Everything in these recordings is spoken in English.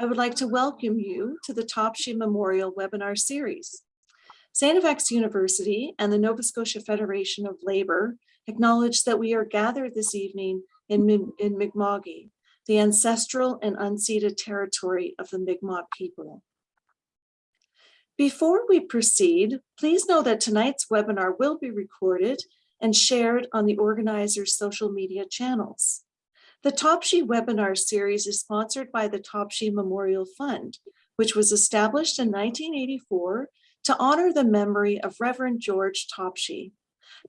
I would like to welcome you to the Topshee Memorial Webinar Series. FX University and the Nova Scotia Federation of Labor acknowledge that we are gathered this evening in, in Mi'kma'ki, the ancestral and unceded territory of the Mi'kmaq people. Before we proceed, please know that tonight's webinar will be recorded and shared on the organizer's social media channels. The Topshee webinar series is sponsored by the Topshee Memorial Fund, which was established in 1984 to honor the memory of Reverend George Topshee.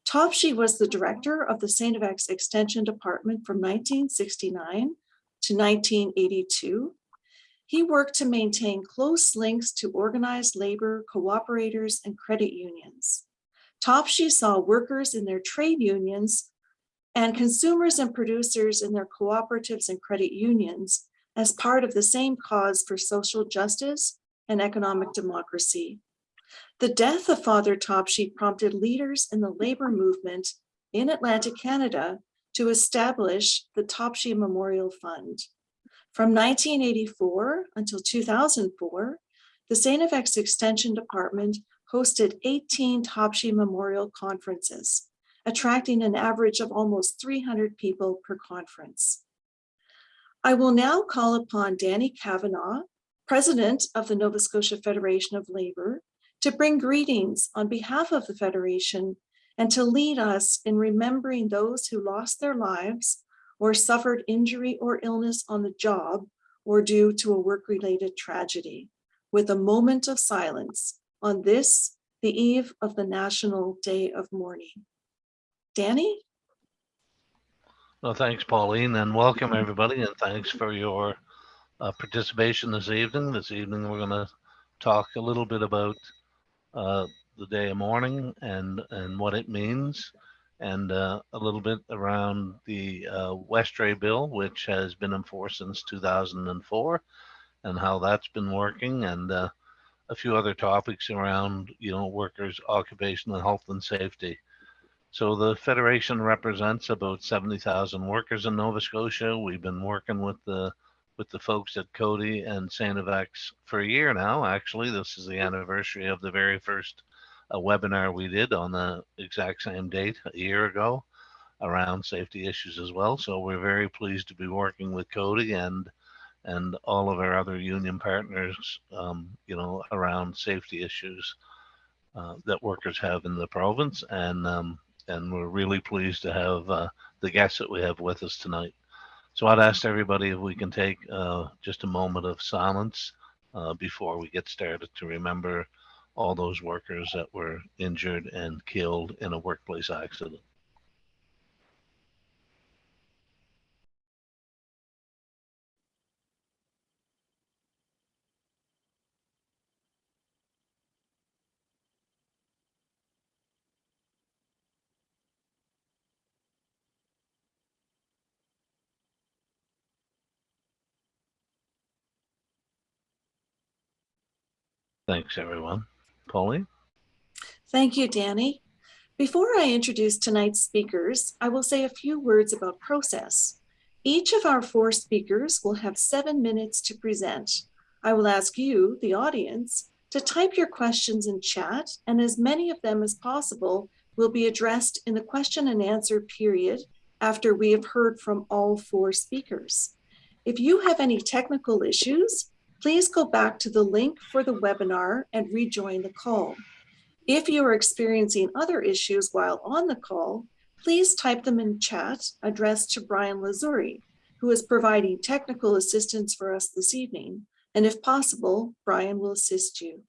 Topshee was the director of the. FX Extension Department from 1969 to 1982 he worked to maintain close links to organized labor, cooperators, and credit unions. Topshee saw workers in their trade unions and consumers and producers in their cooperatives and credit unions as part of the same cause for social justice and economic democracy. The death of Father Topshee prompted leaders in the labor movement in Atlantic Canada to establish the Topshee Memorial Fund. From 1984 until 2004, the. FX Extension Department hosted 18 Topshee Memorial Conferences, attracting an average of almost 300 people per conference. I will now call upon Danny Cavanagh, President of the Nova Scotia Federation of Labor, to bring greetings on behalf of the Federation and to lead us in remembering those who lost their lives or suffered injury or illness on the job or due to a work-related tragedy, with a moment of silence on this, the eve of the National Day of Mourning. Danny? Well, thanks, Pauline, and welcome everybody, and thanks for your uh, participation this evening. This evening, we're going to talk a little bit about uh, the day of mourning and and what it means, and uh, a little bit around the uh, Westray bill, which has been in force since 2004, and how that's been working, and uh, a few other topics around you know workers' occupational health and safety. So the Federation represents about 70,000 workers in Nova Scotia. We've been working with the with the folks at Coady and StFX for a year now. Actually, this is the anniversary of the very first uh, webinar we did on the exact same date a year ago around safety issues as well. So we're very pleased to be working with Coady and and all of our other union partners, um, you know, around safety issues uh, that workers have in the province. And um, and we're really pleased to have uh, the guests that we have with us tonight. So I'd ask everybody if we can take uh, just a moment of silence uh, before we get started to remember all those workers that were injured and killed in a workplace accident. Thanks, everyone. Pauline? Thank you, Danny. Before I introduce tonight's speakers, I will say a few words about process. Each of our four speakers will have seven minutes to present. I will ask you, the audience, to type your questions in chat, and as many of them as possible will be addressed in the question and answer period after we have heard from all four speakers. If you have any technical issues, please go back to the link for the webinar and rejoin the call. If you are experiencing other issues while on the call, please type them in chat addressed to Brian Lazuri, who is providing technical assistance for us this evening. And if possible, Brian will assist you.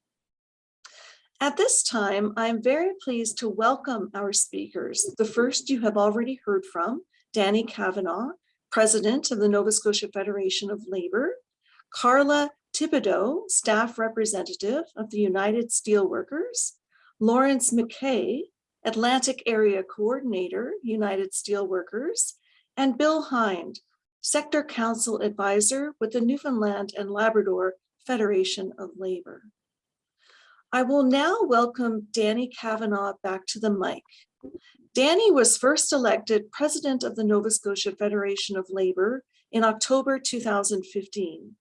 At this time, I am very pleased to welcome our speakers. The first you have already heard from, Danny Cavanagh, President of the Nova Scotia Federation of Labor, Carla Thibodeau, staff representative of the United Steelworkers, Lawrence McKay, Atlantic Area Coordinator, United Steelworkers, and Bill Hind, Sector Council Advisor with the Newfoundland and Labrador Federation of Labor. I will now welcome Danny Cavanagh back to the mic. Danny was first elected President of the Nova Scotia Federation of Labor in October 2015.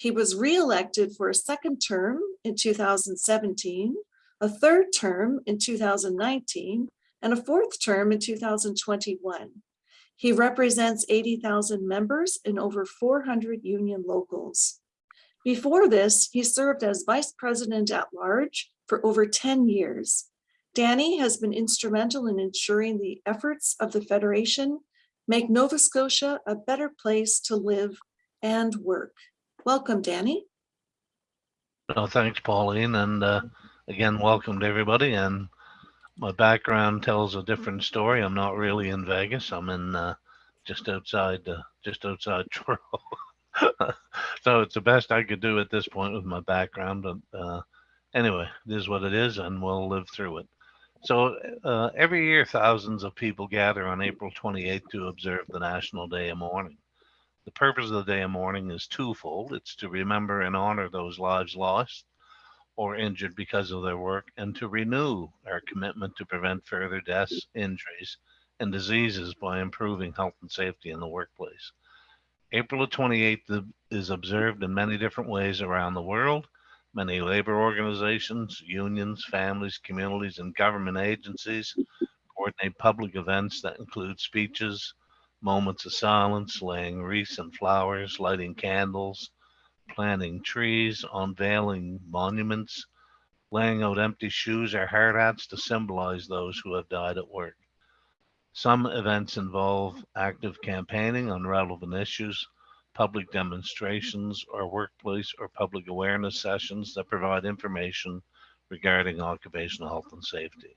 He was re-elected for a second term in 2017, a third term in 2019, and a fourth term in 2021. He represents 80,000 members in over 400 union locals. Before this, he served as vice president at large for over 10 years. Danny has been instrumental in ensuring the efforts of the Federation make Nova Scotia a better place to live and work. Welcome, Danny. No, thanks, Pauline, and uh, again, welcome to everybody. And my background tells a different story. I'm not really in Vegas. I'm in uh, just outside, uh, just outside Toronto. so it's the best I could do at this point with my background. But uh, anyway, it is what it is, and we'll live through it. So uh, every year, thousands of people gather on April 28th to observe the National Day of Mourning. The purpose of the Day of Mourning is twofold. It's to remember and honor those lives lost or injured because of their work and to renew our commitment to prevent further deaths, injuries, and diseases by improving health and safety in the workplace. April 28th is observed in many different ways around the world. Many labor organizations, unions, families, communities, and government agencies coordinate public events that include speeches, moments of silence, laying wreaths and flowers, lighting candles, planting trees, unveiling monuments, laying out empty shoes or hard hats to symbolize those who have died at work. Some events involve active campaigning on relevant issues, public demonstrations, or workplace or public awareness sessions that provide information regarding occupational health and safety.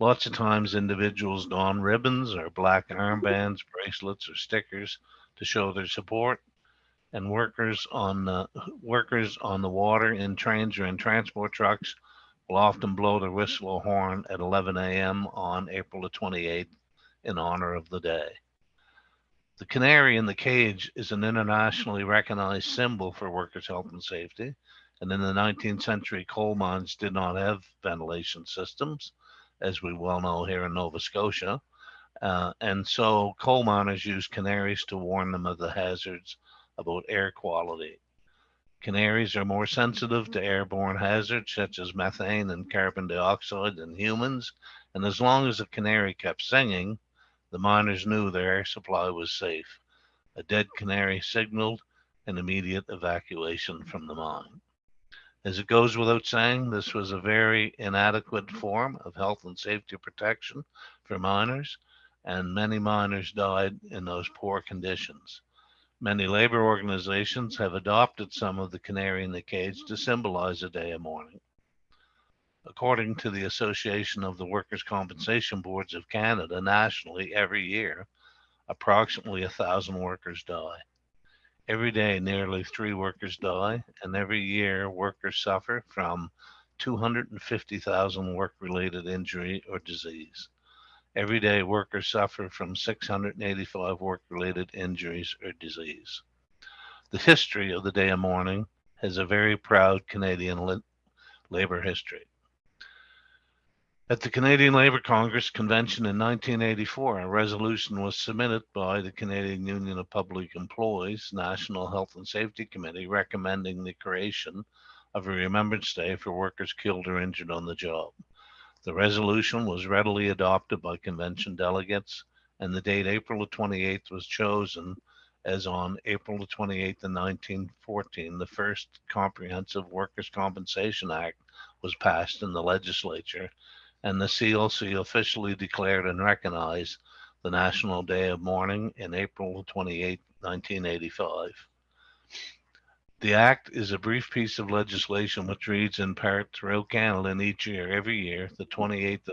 Lots of times individuals don ribbons or black armbands, bracelets, or stickers to show their support. And workers on the workers on the water in trains or in transport trucks will often blow their whistle or horn at 11 a.m. on April the 28th in honor of the day. The canary in the cage is an internationally recognized symbol for workers' health and safety. And in the 19th century, coal mines did not have ventilation systems, as we well know here in Nova Scotia. Uh, and so coal miners used canaries to warn them of the hazards about air quality. Canaries are more sensitive to airborne hazards such as methane and carbon dioxide than humans. And as long as the canary kept singing, the miners knew their air supply was safe. A dead canary signaled an immediate evacuation from the mine. As it goes without saying, this was a very inadequate form of health and safety protection for miners, and many miners died in those poor conditions. Many labor organizations have adopted some of the canary in the cage to symbolize a day of mourning. According to the Association of the Workers' Compensation Boards of Canada, nationally, every year, approximately a thousand workers die. Every day, nearly three workers die, and every year, workers suffer from 250,000 work related injury or disease. Every day, workers suffer from 685 work-related injuries or disease. The history of the Day of Mourning has a very proud Canadian labor history. At the Canadian Labour Congress convention in 1984, a resolution was submitted by the Canadian Union of Public Employees National Health and Safety Committee recommending the creation of a Remembrance Day for workers killed or injured on the job. The resolution was readily adopted by convention delegates, and the date April 28th was chosen as on April 28th, 1914, the first Comprehensive Workers' Compensation Act was passed in the legislature, and the CLC officially declared and recognized the National Day of Mourning in April 28, 1985. The act is a brief piece of legislation which reads in part throughout Canada and each year, every year, the 28th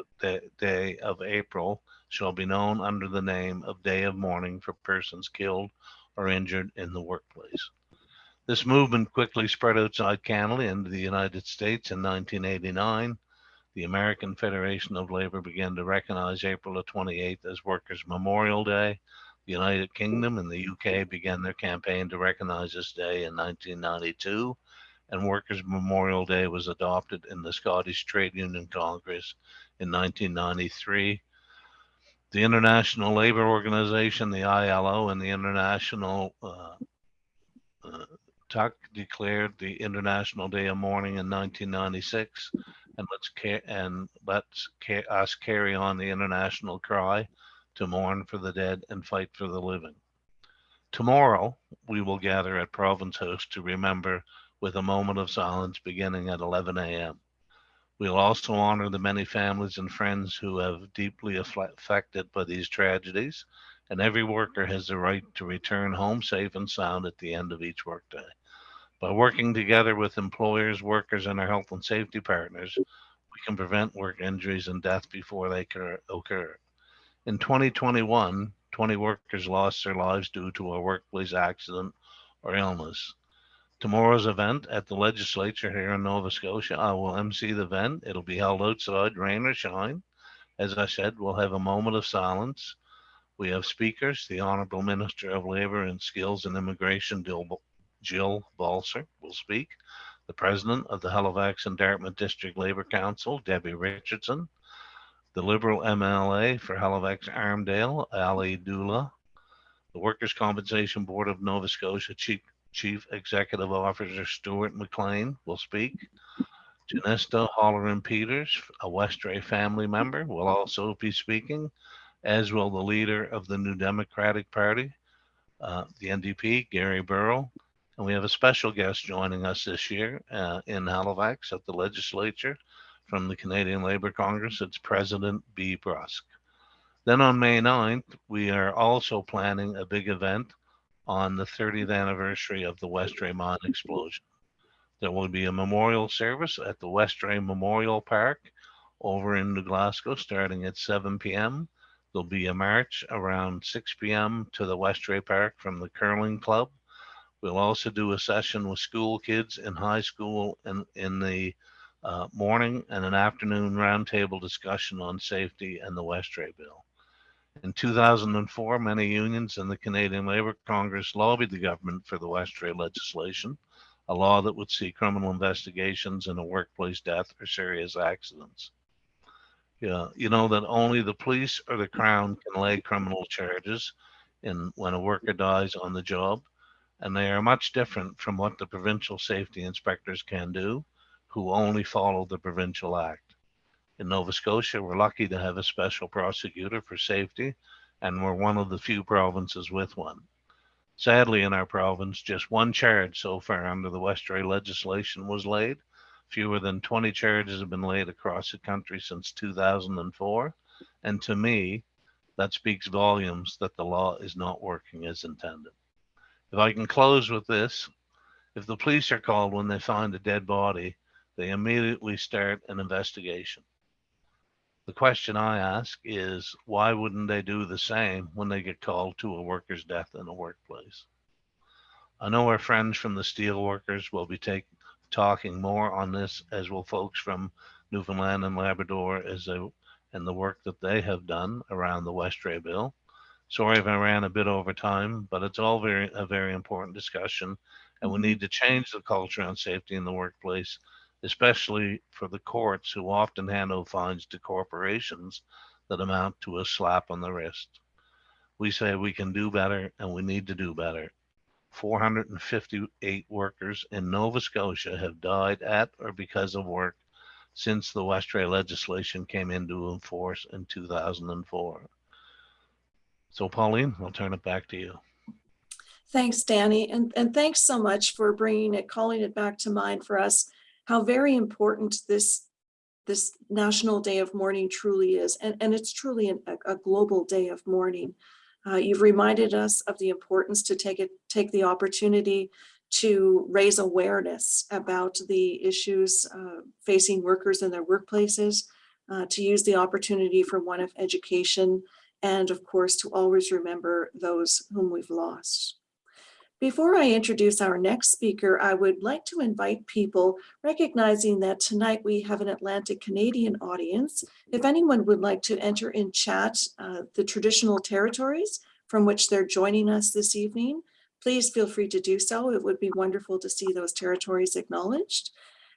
day of April shall be known under the name of Day of Mourning for persons killed or injured in the workplace. This movement quickly spread outside Canada into the United States in 1989. The American Federation of Labor began to recognize April the 28th as Workers' Memorial Day, the United Kingdom and the UK began their campaign to recognize this day in 1992, and Workers' Memorial Day was adopted in the Scottish Trade Union Congress in 1993. The International Labor Organization, the ILO, and the International uh, uh, Tuck declared the International Day of Mourning in 1996, and let's ca- and let's ca- us carry on the international cry to mourn for the dead and fight for the living. Tomorrow, we will gather at Province House to remember with a moment of silence beginning at 11 a.m. We'll also honor the many families and friends who have deeply affected by these tragedies, and every worker has the right to return home safe and sound at the end of each workday. By working together with employers, workers, and our health and safety partners, we can prevent work injuries and death before they occur-. In 2021, 20 workers lost their lives due to a workplace accident or illness. Tomorrow's event at the legislature here in Nova Scotia, I will MC the event. It'll be held outside, rain or shine. As I said, we'll have a moment of silence. We have speakers, the Honorable Minister of Labor and Skills and Immigration, Jill Jill Balser, will speak. The President of the Halifax and Dartmouth District Labor Council, Debbie Richardson. The Liberal MLA for Halifax Armdale, Ali Duale. The Workers' Compensation Board of Nova Scotia Chief Chief Executive Officer Stuart McLean will speak. Janesta Holleran Peters, a Westray family member, will also be speaking, as will the leader of the New Democratic Party, uh, the NDP, Gary Burrill. And we have a special guest joining us this year uh, in Halifax at the legislature from the Canadian Labour Congress. It's President Bea Bruske. Then on May 9th, we are also planning a big event on the 30th anniversary of the Westray mine explosion. There will be a memorial service at the West Westray Memorial Park over in New Glasgow starting at 7 p.m. There'll be a march around 6 p.m. to the Westray Park from the curling club. We'll also do a session with school kids in high school and in the uh, morning and an afternoon roundtable discussion on safety and the Westray bill. In 2004, many unions and the Canadian Labour Congress lobbied the government for the Westray legislation, a law that would see criminal investigations in a workplace death or serious accidents. Yeah, you know that only the police or the crown can lay criminal charges in when a worker dies on the job, and they are much different from what the provincial safety inspectors can do, who only follow the provincial act. In Nova Scotia, we're lucky to have a special prosecutor for safety, and we're one of the few provinces with one. Sadly, in our province, just one charge so far under the Westray legislation was laid. Fewer than 20 charges have been laid across the country since 2004. And to me, that speaks volumes that the law is not working as intended. If I can close with this, if the police are called when they find a dead body, they immediately start an investigation. The question I ask is why wouldn't they do the same when they get called to a worker's death in a workplace? I know our friends from the steel workers will be take, talking more on this, as will folks from Newfoundland and Labrador as they, and the work that they have done around the Westray bill. Sorry if I ran a bit over time, but it's all very a very important discussion, and we mm-hmm. need to change the culture on safety in the workplace especially for the courts who often hand out fines to corporations that amount to a slap on the wrist. We say we can do better and we need to do better. 458 workers in Nova Scotia have died at or because of work since the Westray legislation came into force in 2004. So Pauline, I'll turn it back to you. Thanks, Danny. And, and thanks so much for bringing it, calling it back to mind for us how very important this this National Day of Mourning truly is. And, and it's truly an, a, a, global day of mourning. Uh, you've reminded us of the importance to take it, take the opportunity to raise awareness about the issues uh, facing workers in their workplaces, uh, to use the opportunity for one of education, and of course, to always remember those whom we've lost. Before I introduce our next speaker, I would like to invite people, recognizing that tonight we have an Atlantic Canadian audience. If anyone would like to enter in chat uh, the traditional territories from which they're joining us this evening, please feel free to do so. It would be wonderful to see those territories acknowledged.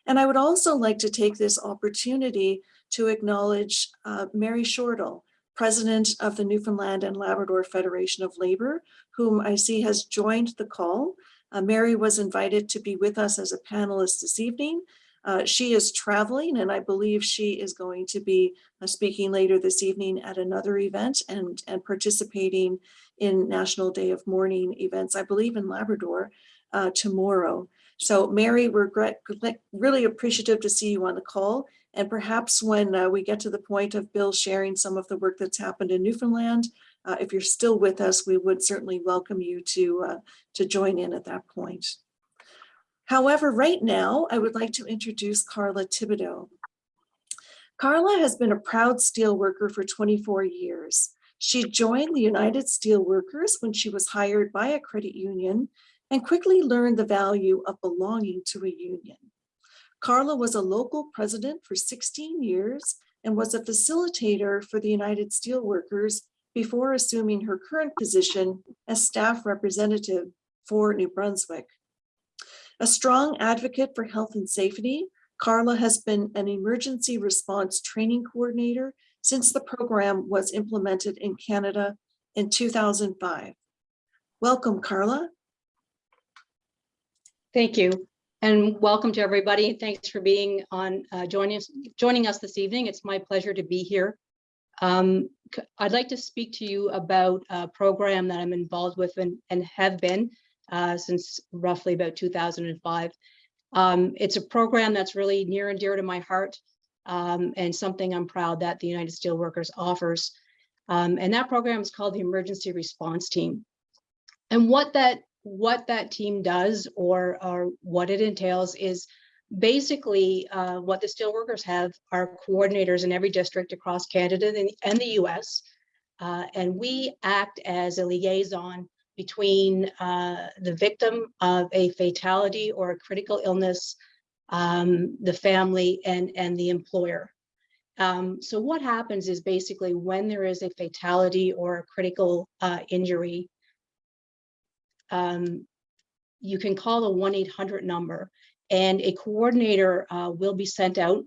And I would also like to take this opportunity to acknowledge uh, Mary Shortall, President of the Newfoundland and Labrador Federation of Labor, whom I see has joined the call. Uh, Mary was invited to be with us as a panelist this evening. Uh, She is traveling and I believe she is going to be uh, speaking later this evening at another event and, and participating in National Day of Mourning events, I believe in Labrador uh, tomorrow. So Mary, we're really appreciative to see you on the call. And perhaps when uh, we get to the point of Bill sharing some of the work that's happened in Newfoundland, uh, if you're still with us, we would certainly welcome you to, uh, to join in at that point. However, right now, I would like to introduce Carla Thibodeau. Carla has been a proud steelworker for 24 years. She joined the United Steelworkers when she was hired by a credit union and quickly learned the value of belonging to a union. Carla was a local president for 16 years and was a facilitator for the United Steelworkers before assuming her current position as staff representative for New Brunswick. A strong advocate for health and safety, Carla has been an emergency response training coordinator since the program was implemented in Canada in 2005. Welcome, Carla. Thank you. And welcome to everybody. Thanks for being on, uh, joining us, joining us this evening. It's my pleasure to be here. Um, I'd like to speak to you about a program that I'm involved with and, and have been uh, since roughly about 2005. Um, it's a program that's really near and dear to my heart um, and something I'm proud that the United Steelworkers offers. Um, and that program is called the Emergency Response Team. And what that what that team does or, or what it entails is basically uh, what the steelworkers have are coordinators in every district across Canada and, the US. Uh, and we act as a liaison between uh, the victim of a fatality or a critical illness, um, the family and, and the employer. Um, so what happens is basically when there is a fatality or a critical uh, injury, um, you can call the 1-800 number and a coordinator uh, will be sent out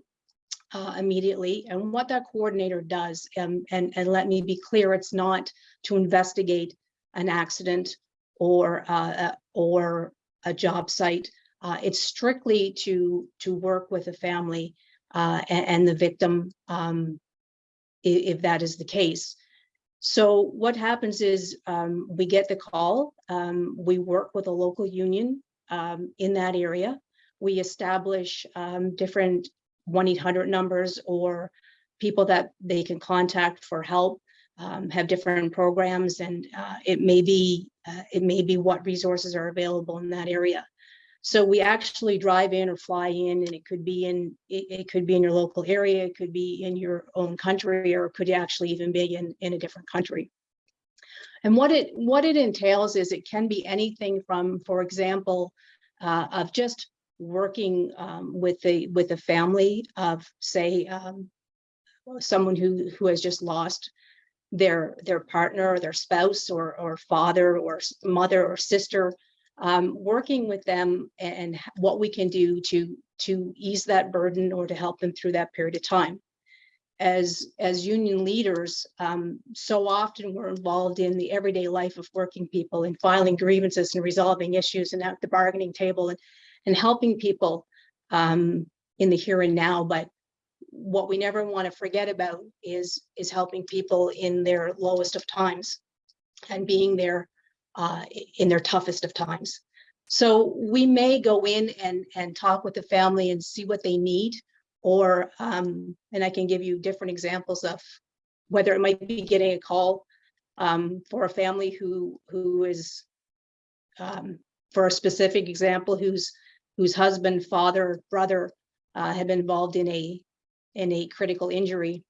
uh, immediately. And what that coordinator does, um, and, and let me be clear, it's not to investigate an accident or, uh, or a job site. Uh, it's strictly to, to work with a family uh, and, and the victim um, if, if that is the case. So what happens is um, we get the call, um, we work with a local union um, in that area. We establish um, different 1-800 numbers or people that they can contact for help, um, have different programs, and uh, it may be uh, it may be what resources are available in that area. So we actually drive in or fly in, and it could be in it, it, could be in your local area, it could be in your own country, or it could actually even be in in a different country. And what it what it entails is it can be anything from, for example, uh, of just working um, with the with a family of say um, someone who who has just lost their their partner or their spouse or or father or mother or sister um, working with them and what we can do to to ease that burden or to help them through that period of time. As as union leaders, um, so often we're involved in the everyday life of working people and filing grievances and resolving issues and at the bargaining table and and helping people um, in the here and now. But what we never want to forget about is is helping people in their lowest of times and being there uh, in their toughest of times. So we may go in and, and talk with the family and see what they need, or, um, and I can give you different examples of whether it might be getting a call um, for a family who, who is, um, for a specific example, whose, whose husband, father, brother uh, have been involved in a, in a critical injury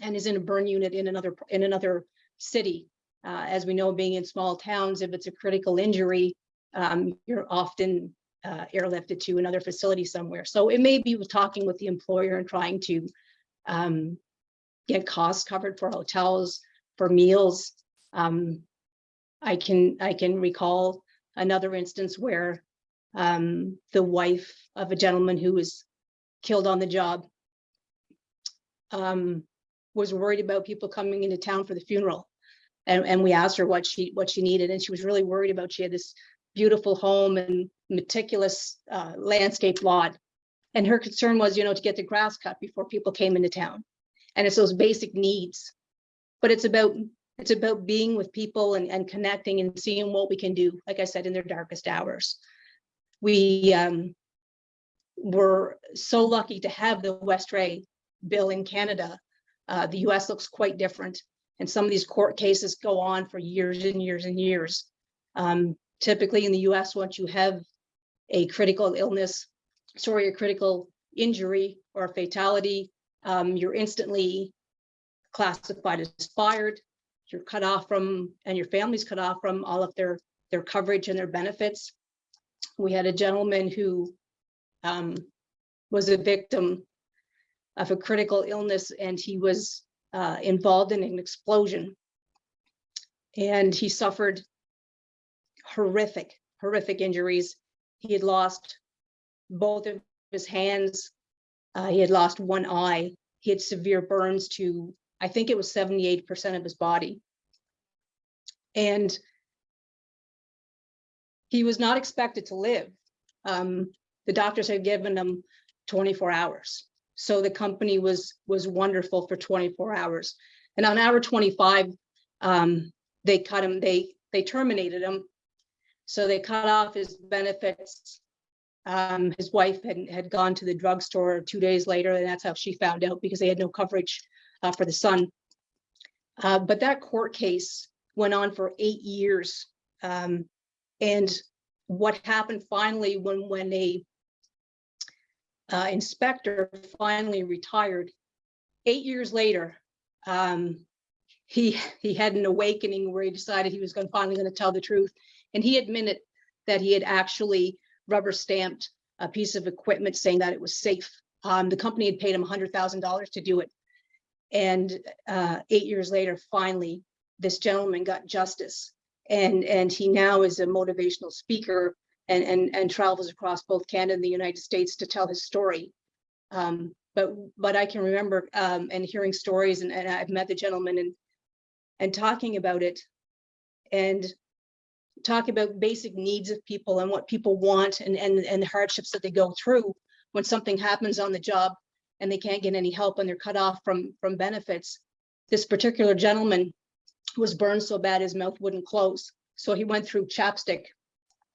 and is in a burn unit in another, in another city. Uh, as we know, being in small towns, if it's a critical injury, um, you're often uh, airlifted to another facility somewhere. So it may be talking with the employer and trying to um, get costs covered for hotels, for meals. Um, I can I can recall another instance where um, the wife of a gentleman who was killed on the job um, was worried about people coming into town for the funeral and, and we asked her what she what she needed and she was really worried about she had this beautiful home and meticulous uh, landscape lot. And her concern was, you know, to get the grass cut before people came into town. And it's those basic needs. But it's about, it's about being with people and, and connecting and seeing what we can do, like I said, in their darkest hours. We um, were so lucky to have the Westray bill in Canada. Uh, the US looks quite different. And some of these court cases go on for years and years and years. Um, typically in the US, once you have a critical illness, sorry, a critical injury or a fatality, um, you're instantly classified as fired. You're cut off from, and your family's cut off from all of their, their coverage and their benefits. We had a gentleman who um, was a victim of a critical illness and he was uh, involved in an explosion. And he suffered horrific, horrific injuries. He had lost both of his hands. Uh, he had lost one eye. He had severe burns to, I think it was 78% of his body. And he was not expected to live. Um, the doctors had given him 24 hours. So the company was was wonderful for 24 hours. And on hour 25, um, they cut him, they they terminated him. So they cut off his benefits. Um, his wife had, had gone to the drugstore two days later, and that's how she found out because they had no coverage uh, for the son. Uh, but that court case went on for eight years. Um, and what happened finally when when a uh, inspector finally retired. Eight years later, um, he he had an awakening where he decided he was going finally going to tell the truth, and he admitted that he had actually rubber stamped a piece of equipment saying that it was safe. Um, the company had paid him $100,000 to do it, and uh, eight years later, finally, this gentleman got justice, and and he now is a motivational speaker and, and, and travels across both Canada and the United States to tell his story. Um, but but I can remember um, and hearing stories and, and I've met the gentleman and and talking about it and talk about basic needs of people and what people want and, and, and the hardships that they go through when something happens on the job and they can't get any help and they're cut off from, from benefits. This particular gentleman was burned so bad his mouth wouldn't close. So he went through chapstick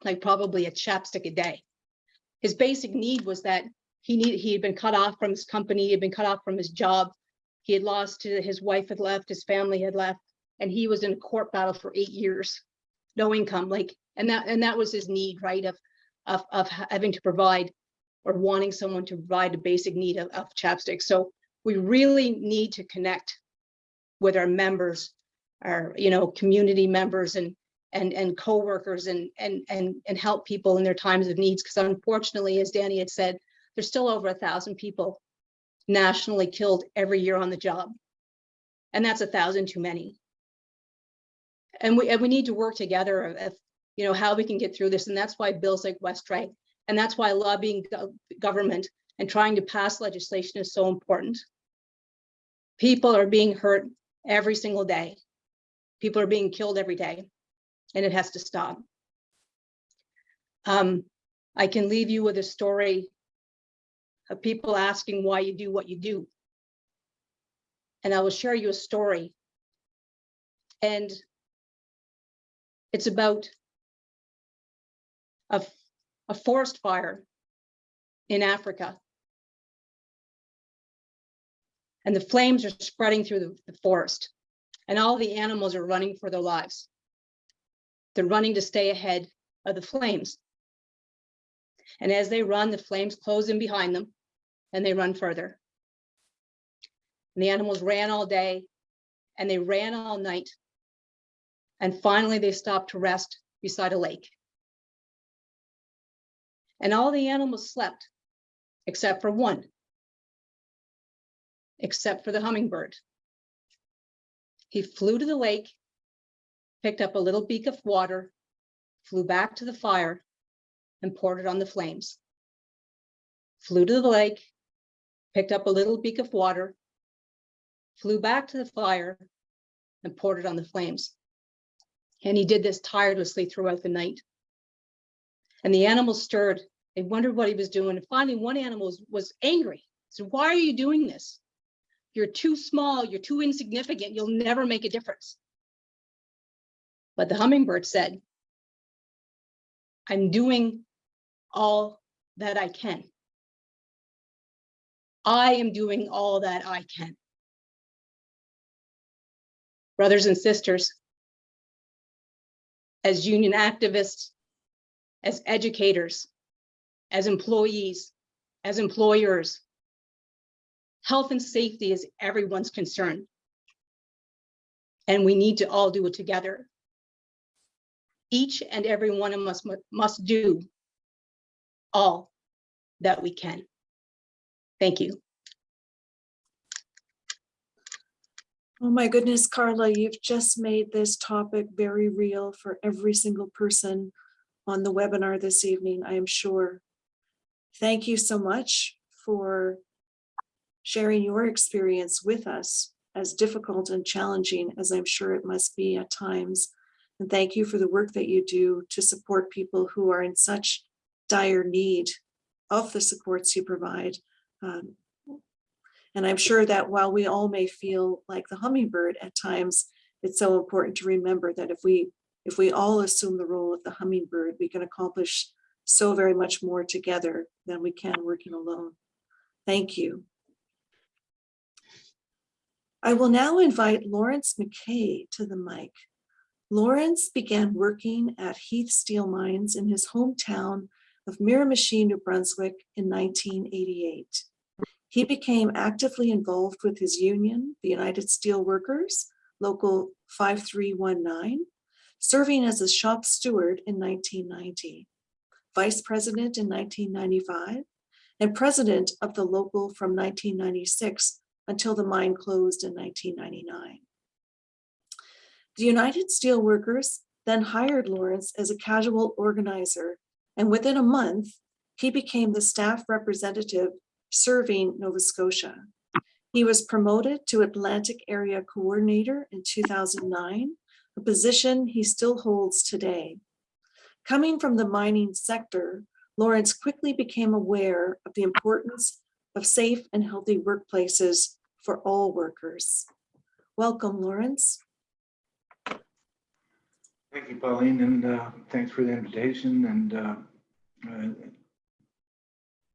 like probably a chapstick a day. His basic need was that he needed, he had been cut off from his company, he had been cut off from his job. He had lost, his wife had left, his family had left, and he was in a court battle for eight years, no income, like, and that, and that was his need, right, of, of, of having to provide or wanting someone to provide a basic need of, of chapstick. So we really need to connect with our members, our, you know, community members and and and co-workers and and and and help people in their times of needs because unfortunately as danny had said there's still over a thousand people nationally killed every year on the job. And that's a thousand too many. And we and we need to work together if you know how we can get through this and that's why bills like Westray and that's why lobbying go government and trying to pass legislation is so important. People are being hurt every single day. People are being killed every day and it has to stop. Um, I can leave you with a story of people asking why you do what you do. And I will share you a story. And it's about a, a forest fire in Africa. And the flames are spreading through the, the forest and all the animals are running for their lives. They're running to stay ahead of the flames. And as they run, the flames close in behind them and they run further. And the animals ran all day and they ran all night. And finally, they stopped to rest beside a lake. And all the animals slept except for one, except for the hummingbird. He flew to the lake picked up a little beak of water, flew back to the fire, and poured it on the flames. Flew to the lake, picked up a little beak of water, flew back to the fire, and poured it on the flames. And he did this tirelessly throughout the night. And the animals stirred. They wondered what he was doing. And finally, one animal was, was angry. So why are you doing this? You're too small, you're too insignificant, you'll never make a difference. But the hummingbird said, I'm doing all that I can. I am doing all that I can. Brothers and sisters, as union activists, as educators, as employees, as employers, health and safety is everyone's concern. And we need to all do it together. Each and every one of us mu- must do all that we can. Thank you. Oh my goodness, Carla, you've just made this topic very real for every single person on the webinar this evening, I am sure. Thank you so much for sharing your experience with us, as difficult and challenging as I'm sure it must be at times. And thank you for the work that you do to support people who are in such dire need of the supports you provide. Um, and I'm sure that while we all may feel like the hummingbird at times, it's so important to remember that if we if we all assume the role of the hummingbird, we can accomplish so very much more together than we can working alone. Thank you. I will now invite Lawrence McKay to the mic. Lawrence began working at Heath Steel Mines in his hometown of Miramichi, New Brunswick in 1988. He became actively involved with his union, the United Steelworkers, Local 5319, serving as a shop steward in 1990, vice president in 1995, and president of the local from 1996 until the mine closed in 1999. The United Steelworkers then hired Lawrence as a casual organizer, and within a month, he became the staff representative serving Nova Scotia. He was promoted to Atlantic Area Coordinator in 2009, a position he still holds today. Coming from the mining sector, Lawrence quickly became aware of the importance of safe and healthy workplaces for all workers. Welcome, Lawrence. Thank you, Pauline, and uh, thanks for the invitation. And uh, uh,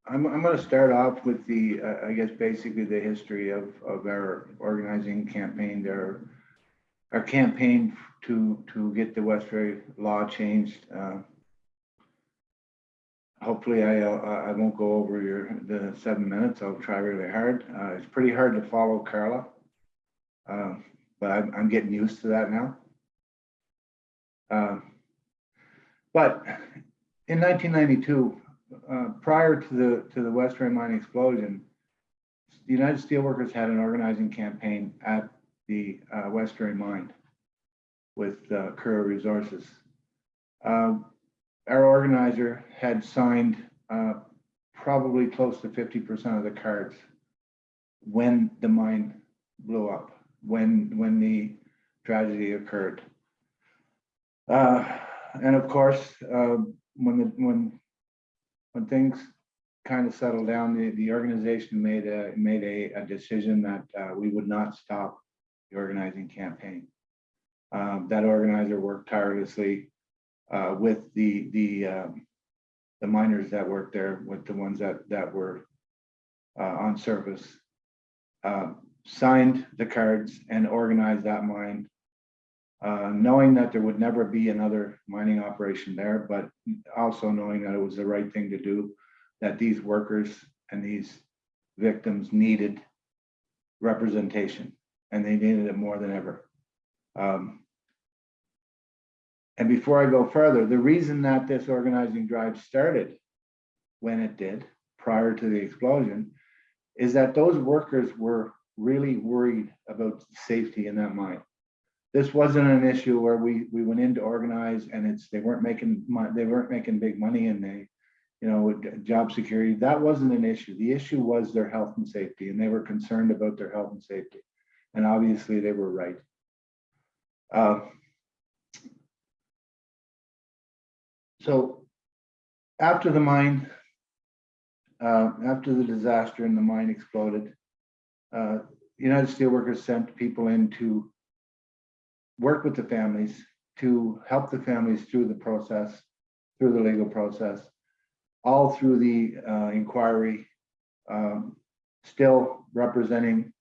I'm, I'm going to start off with the, uh, I guess, basically the history of, of our organizing campaign, our, our campaign to, to get the Westray law changed. Uh, Hopefully, I, I won't go over your, the seven minutes. I'll try really hard. Uh, It's pretty hard to follow Carla. Uh, But I'm, I'm getting used to that now. Uh, But in 1992, uh, prior to the, to the Westray mine explosion, the United Steelworkers had an organizing campaign at the uh, Westray mine with uh, Resources. Um, Our organizer had signed uh, probably close to 50% of the cards when the mine blew up, when, when the tragedy occurred. Uh, And of course, uh, when, the when, when things kind of settled down, the, the organization made a, made a, a decision that uh, we would not stop the organizing campaign. Um, That organizer worked tirelessly uh, with the, the, um, the miners that worked there, with the ones that, that were uh, on service. Signed the cards and organized that mine uh, knowing that there would never be another mining operation there, but also knowing that it was the right thing to do, that these workers and these victims needed representation, and they needed it more than ever. Um, and before I go further, the reason that this organizing drive started when it did, prior to the explosion, is that those workers were really worried about safety in that mine this wasn't an issue where we, we went in to organize and it's, they weren't making, mon- they weren't making big money and they, you know, job security, that wasn't an issue. The issue was their health and safety and they were concerned about their health and safety. And obviously they were right. Uh, So after the mine, uh, after the disaster and the mine exploded, uh, United Steelworkers sent people in to work with the families, to help the families through the process, through the legal process, all through the uh, inquiry, um, still representing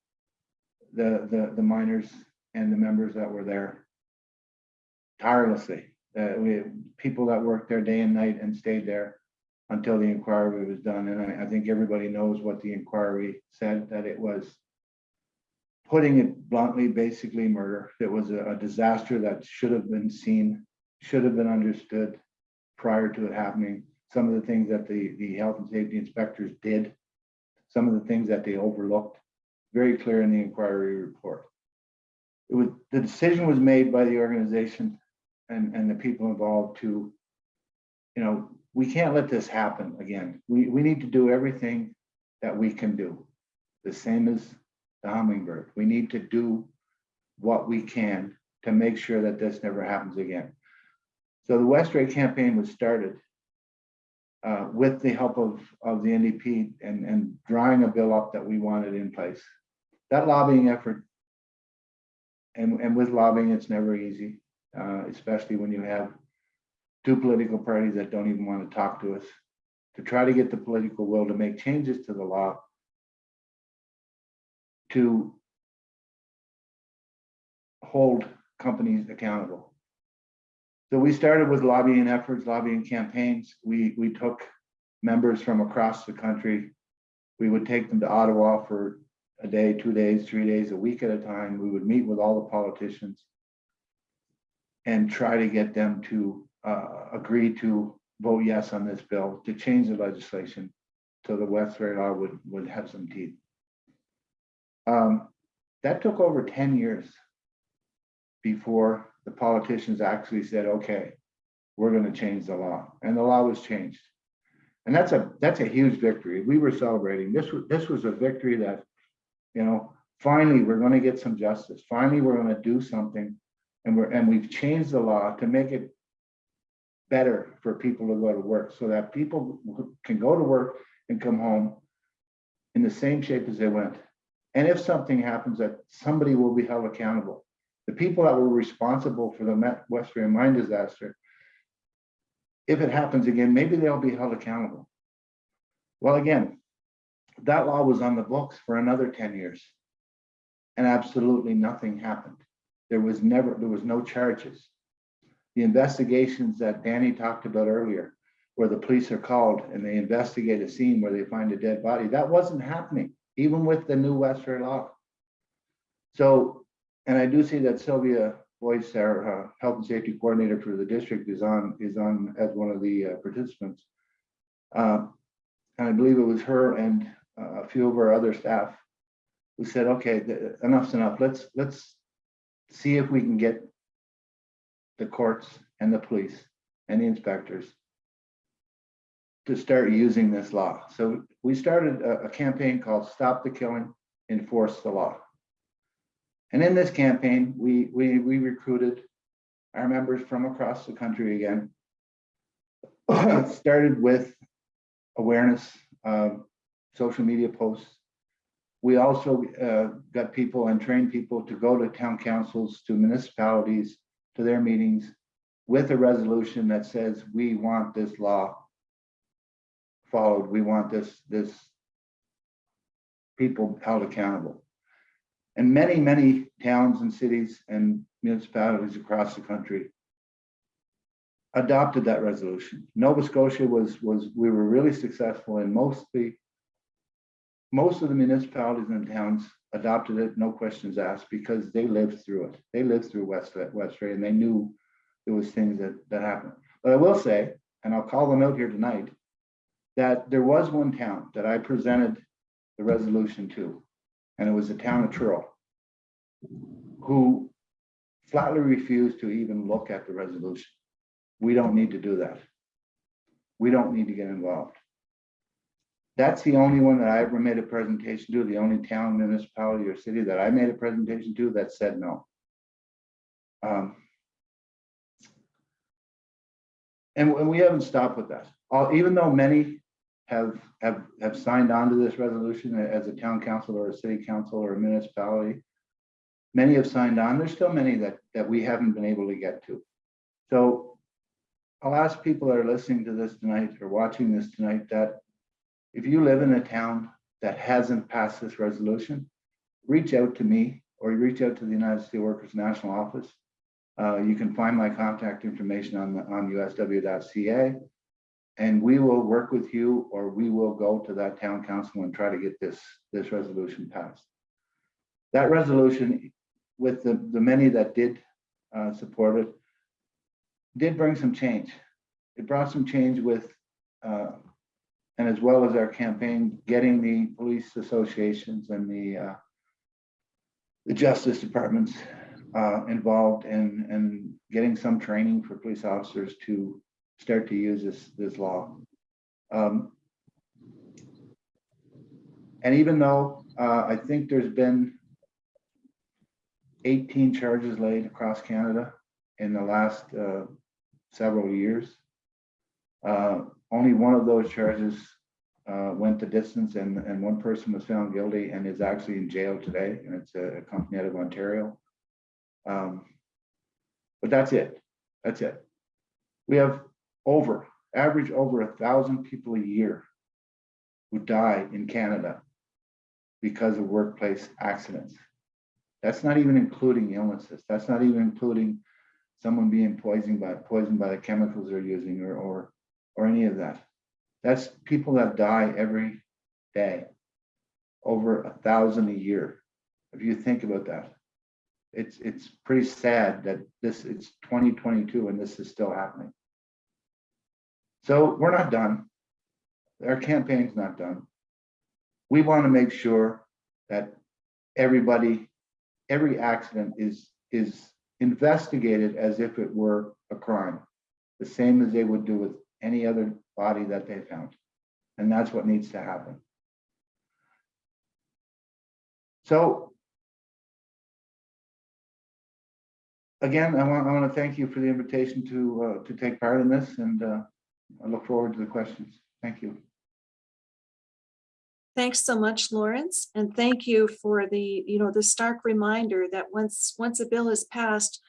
the, the, the miners and the members that were there tirelessly. Uh, we, people that worked there day and night and stayed there until the inquiry was done. And I, I think everybody knows what the inquiry said, that it was putting it bluntly, basically murder. It was a, a disaster that should have been seen, should have been understood prior to it happening. Some of the things that the, the health and safety inspectors did, some of the things that they overlooked, very clear in the inquiry report. It was, the decision was made by the organization and, and the people involved to, you know, we can't let this happen again. We, we need to do everything that we can do. The same as the hummingbird. We need to do what we can to make sure that this never happens again. So the Westray campaign was started uh, with the help of, of the NDP and, and drawing a bill up that we wanted in place. That lobbying effort, and, and with lobbying, it's never easy, uh, especially when you have two political parties that don't even want to talk to us, to try to get the political will to make changes to the law to hold companies accountable. So we started with lobbying efforts, lobbying campaigns. We, we took members from across the country. We would take them to Ottawa for a day, two days, three days, a week at a time. We would meet with all the politicians and try to get them to uh, agree to vote yes on this bill, to change the legislation so the Westray law would, would have some teeth. Um, that took over ten years before the politicians actually said, okay, we're gonna change the law, and the law was changed. And that's a, that's a huge victory. We were celebrating. This was, this was a victory that, you know, finally, we're gonna get some justice. Finally, we're gonna do something. And we're, and we've changed the law to make it better for people to go to work, so that people can go to work and come home in the same shape as they went. And if something happens, that somebody will be held accountable. The people that were responsible for the Westray mine disaster, if it happens again, maybe they'll be held accountable. Well, again, that law was on the books for another ten years. And absolutely nothing happened. There was never, there was no charges. The investigations that Danny talked about earlier, where the police are called and they investigate a scene where they find a dead body, that wasn't happening, even with the new Westray law. So, and I do see that Sylvia Boyce, our uh, health and safety coordinator for the district is on, is on as one of the uh, participants. Um, And I believe it was her and uh, a few of our other staff who said, okay, th- enough's enough. Let's, let's see if we can get the courts and the police and the inspectors to start using this law. So we started a, a campaign called Stop the Killing, Enforce the Law. And in this campaign, we, we, we recruited our members from across the country again. Started with awareness, social media posts. We also uh, got people and trained people to go to town councils, to municipalities, to their meetings with a resolution that says, we want this law followed. We want this, this people held accountable. And many, many towns and cities and municipalities across the country adopted that resolution. Nova Scotia was, was, we were really successful in mostly, most of the municipalities and towns adopted it, no questions asked, because they lived through it. They lived through West, Westray and they knew there was things that, that happened. But I will say, and I'll call them out here tonight, that there was one town that I presented the resolution to, and it was the town of Truro, who flatly refused to even look at the resolution. We don't need to do that. We don't need to get involved. That's the only one that I ever made a presentation to, the only town, municipality, or city that I made a presentation to that said no. Um, And, we haven't stopped with that. Even though many have, have, have signed on to this resolution as a town council or a city council or a municipality. Many have signed on. There's still many that, that we haven't been able to get to. So I'll ask people that are listening to this tonight or watching this tonight that if you live in a town that hasn't passed this resolution, reach out to me or reach out to the United Steelworkers National Office. Uh, you can find my contact information on the, on usw.ca. And we will work with you, or we will go to that town council and try to get this, this resolution passed. That resolution, with the, the many that did uh, support it, did bring some change. It brought some change with, uh, and as well as our campaign, getting the police associations and the uh, the justice departments uh, involved in, in getting some training for police officers to start to use this, this law. Um, And even though uh, I think there's been 18 charges laid across Canada in the last uh, several years, uh, only one of those charges uh, went the distance and, and one person was found guilty and is actually in jail today. And it's a company out of Ontario. Um, But that's it. That's it. We have over, average over a thousand people a year who die in Canada because of workplace accidents. That's not even including illnesses. That's not even including someone being poisoned by, poisoned by the chemicals they're using or, or, or any of that. That's people that die every day, over a thousand a year. If you think about that, it's, it's pretty sad that this, it's 2022 and this is still happening. So we're not done. Our campaign's not done. We want to make sure that everybody, every accident is, is investigated as if it were a crime, the same as they would do with any other body that they found. And that's what needs to happen. So again, I want, I want to thank you for the invitation to, uh, to take part in this and uh, I look forward to the questions. Thank you. Thanks so much, Lawrence, and thank you for the, you know, the stark reminder that once, once a bill is passed,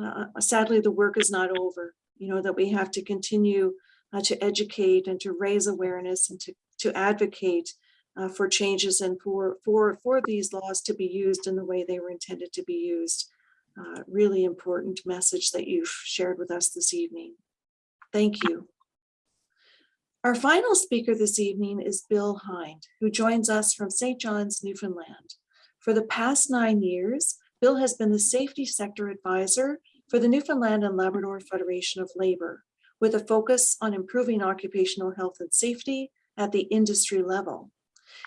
uh, sadly, the work is not over. You know, that we have to continue uh, to educate and to raise awareness and to, to advocate uh, for changes and for, for, for these laws to be used in the way they were intended to be used. Uh, Really important message that you've shared with us this evening. Thank you. Our final speaker this evening is Bill Hind, who joins us from St. John's, Newfoundland. For the past nine years, Bill has been the Safety Sector Advisor for the Newfoundland and Labrador Federation of Labor, with a focus on improving occupational health and safety at the industry level.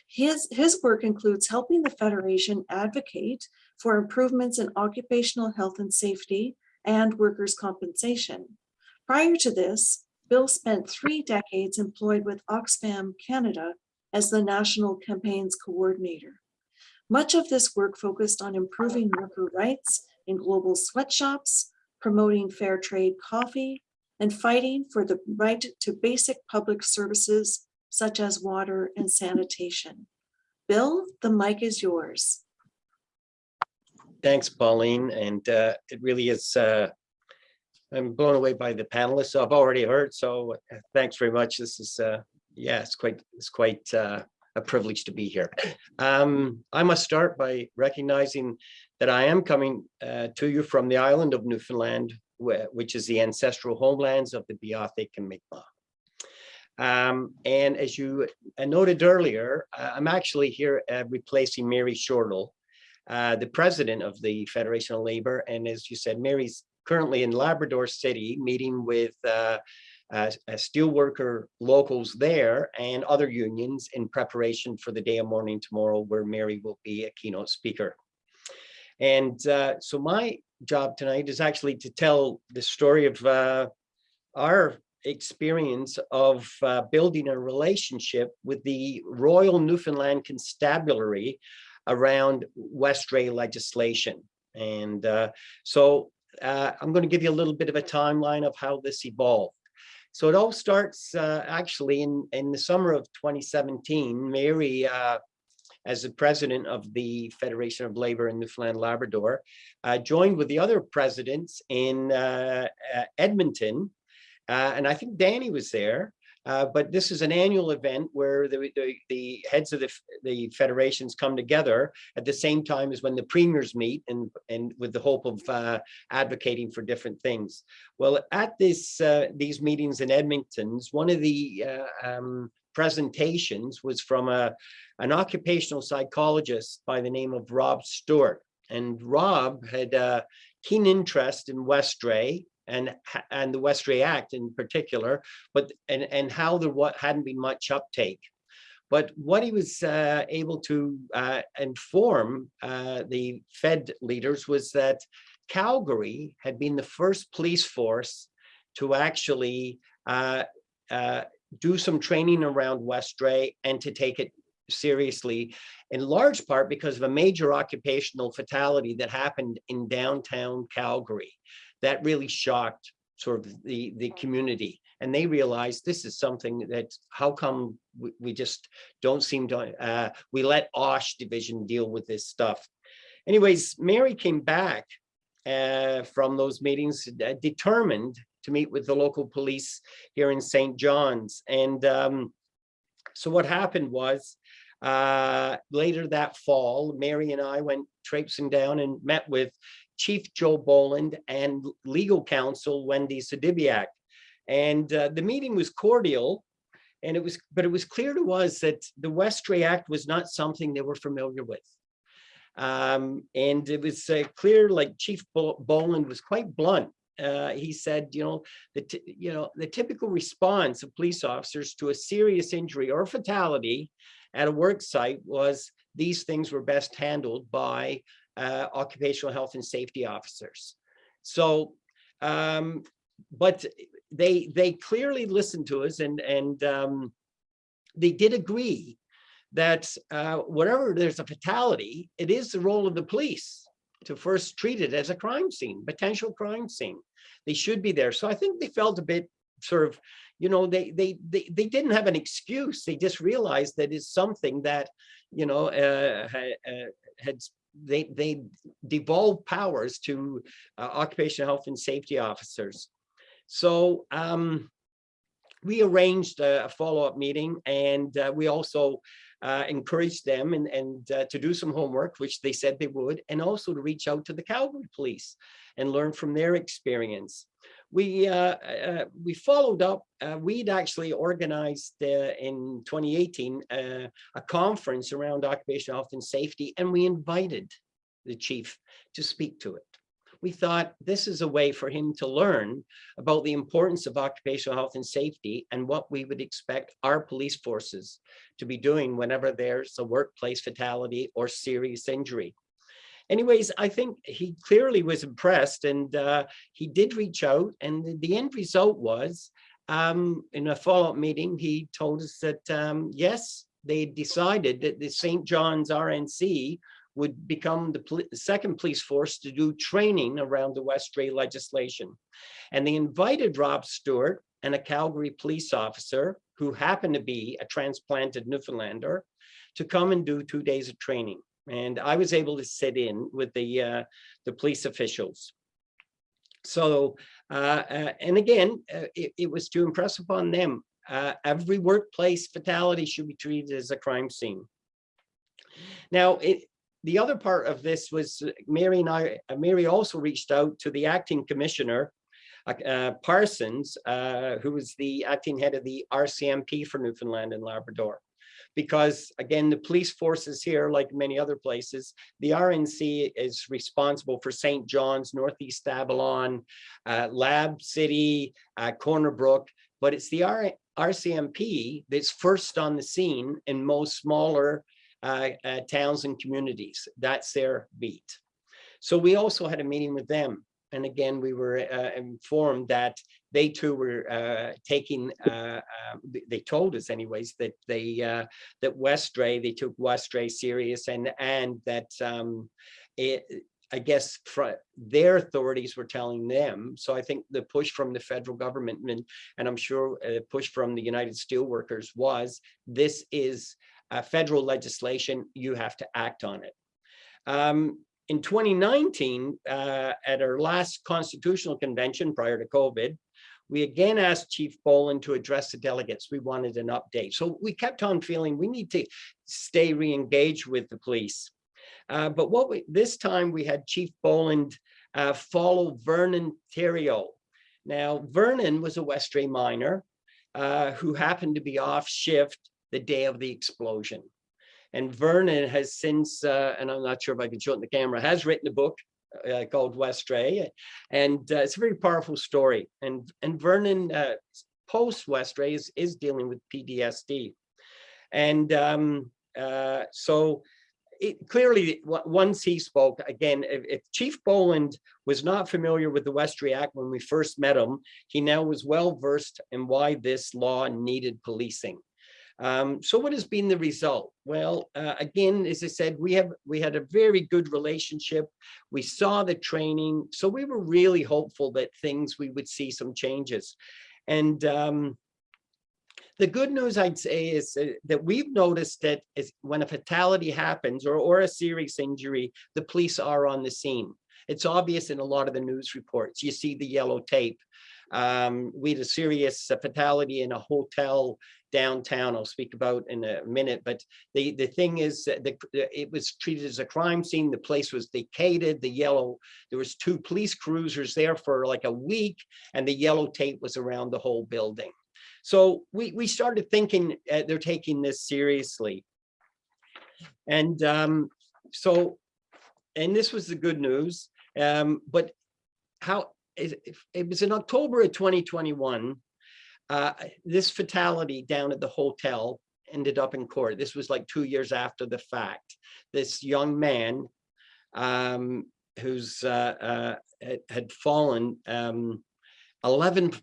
His, his work includes helping the Federation advocate for improvements in occupational health and safety and workers' compensation. Prior to this, Bill spent three decades employed with Oxfam Canada as the National Campaigns Coordinator. Much of this work focused on improving worker rights in global sweatshops, promoting fair trade coffee, and fighting for the right to basic public services such as water and sanitation. Bill, the mic is yours. Thanks, Pauline, and uh, it really is, uh, I'm blown away by the panelists I've already heard, so uh, thanks very much. This is, uh, yeah, it's quite, it's quite uh, a privilege to be here. Um, I must start by recognizing that I am coming uh, to you from the island of Newfoundland, wh- which is the ancestral homelands of the Beothuk and Mi'kmaq. Um, and as you uh, noted earlier, uh, I'm actually here replacing Mary Shortall, uh, the president of the Federation of Labor. And as you said, Mary's currently in Labrador City meeting with uh, uh, uh, steelworker locals there and other unions in preparation for the day of mourning tomorrow, where Mary will be a keynote speaker. And uh, so my job tonight is actually to tell the story of uh, our experience of uh, building a relationship with the Royal Newfoundland Constabulary around Westray legislation. And uh, so uh, I'm going to give you a little bit of a timeline of how this evolved. So it all starts uh, actually in, in the summer of 2017. Mary, uh, as the president of the Federation of Labor in Newfoundland Labrador, uh, joined with the other presidents in uh, uh, Edmonton. And I think Danny was there. Uh, but this is an annual event where the, the, the heads of the, the federations come together at the same time as when the premiers meet and, and with the hope of uh, advocating for different things. Well, at this, uh, these meetings in Edmonton's, one of the uh, um, presentations was from a, an occupational psychologist by the name of Rob Stewart. And Rob had a keen interest in Westray and, and the Westray Act in particular, but, and, and how there what hadn't been much uptake. But what he was uh, able to uh, inform uh, the Fed leaders was that Calgary had been the first police force to actually uh, uh, do some training around Westray and to take it seriously, in large part because of a major occupational fatality that happened in downtown Calgary. That really shocked sort of the, the community. And they realized this is something that, how come we, we just don't seem to, uh, we let OSH division deal with this stuff. Anyways, Mary came back uh, from those meetings uh, determined to meet with the local police here in St. John's. And um, so what happened was uh, later that fall, Mary and I went traipsing down and met with Chief Joe Boland and legal counsel Wendy Sedibiak. And uh, the meeting was cordial. And it was, but it was clear to us that the Westray Act was not something they were familiar with. Um, and it was uh, clear, like Chief Boland was quite blunt. Uh, he said, you know, the you know the typical response of police officers to a serious injury or fatality at a work site was these things were best handled by uh, occupational health and safety officers. So, um, but they they clearly listened to us and and um, they did agree that uh, whatever there's a fatality, it is the role of the police to first treat it as a crime scene, potential crime scene. They should be there. So I think they felt a bit sort of, you know, they they they, they didn't have an excuse. They just realized that it's something that, you know, uh, uh, had they they devolved powers to uh, occupational health and safety officers. So um, we arranged a, a follow-up meeting and uh, we also uh, encouraged them and, and uh, to do some homework, which they said they would, and also to reach out to the Calgary police and learn from their experience. We uh, uh, we followed up. Uh, we'd actually organized uh, in 2018 uh, a conference around occupational health and safety, and we invited the chief to speak to it. We thought this is a way for him to learn about the importance of occupational health and safety and what we would expect our police forces to be doing whenever there's a workplace fatality or serious injury. Anyways, I think he clearly was impressed and uh, he did reach out and the- end result was um, in a follow-up meeting, he told us that um, yes, they decided that the St. John's RNC would become the second police force to do training around the Westray legislation. And they invited Rob Stewart and a Calgary police officer who happened to be a transplanted Newfoundlander to come and do two days of training. And I was able to sit in with the, uh, the police officials. So, uh, uh, and again, uh, it, it was to impress upon them, uh, every workplace fatality should be treated as a crime scene. Now, it, the other part of this was uh, Mary and I, Mary also reached out to the acting commissioner, Parsons, who was the acting head of the RCMP for Newfoundland and Labrador. Because again, the police forces here, like many other places, the RNC is responsible for St. John's, Northeast Avalon, uh, Lab City, uh, Corner Brook, but it's the R RCMP that's first on the scene in most smaller uh, uh, towns and communities. That's their beat. So we also had a meeting with them. And again, we were uh, informed that they too were uh, taking, uh, uh, they told us anyways, that they, uh, that Westray, they took Westray serious and, and that um, it, I guess their authorities were telling them. So I think the push from the federal government and, and I'm sure a push from the United Steelworkers was this is uh, federal legislation. You have to act on it. Um, in 2019, uh, at our last constitutional convention prior to COVID, we again asked Chief Boland to address the delegates. We wanted an update. So we kept on feeling we need to stay re-engaged with the police. Uh, but what we, this time we had Chief Boland uh, follow Vernon Theriault. Now, Vernon was a Westray miner uh, who happened to be off shift the day of the explosion. And Vernon has since, uh, and I'm not sure if I can show it in the camera, has written a book uh, called Westray. And uh, it's a very powerful story. And, and Vernon, uh, post Westray, is, is dealing with PTSD. And um, uh, so it clearly, once he spoke, again, if, if Chief Boland was not familiar with the Westray Act when we first met him, he now was well versed in why this law needed policing. Um, so what has been the result? Well, uh, again, as I said, we have we had a very good relationship. We saw the training, so we were really hopeful that things we would see some changes. And um, the good news I'd say is that we've noticed that when a fatality happens or, or a serious injury, the police are on the scene. It's obvious in a lot of the news reports. You see the yellow tape. Um, we had a serious uh, fatality in a hotel downtown. I'll speak about in a minute. But the the thing is, that the, it was treated as a crime scene. The place was vacated. The yellow there was two police cruisers there for like a week, and the yellow tape was around the whole building. So we we started thinking uh, they're taking this seriously, and um, so and this was the good news. Um, but how it, it was in October of 2021 uh, this fatality down at the hotel ended up in court. This was like two years after the fact. This young man um, who's uh, uh, had, fallen um, 11,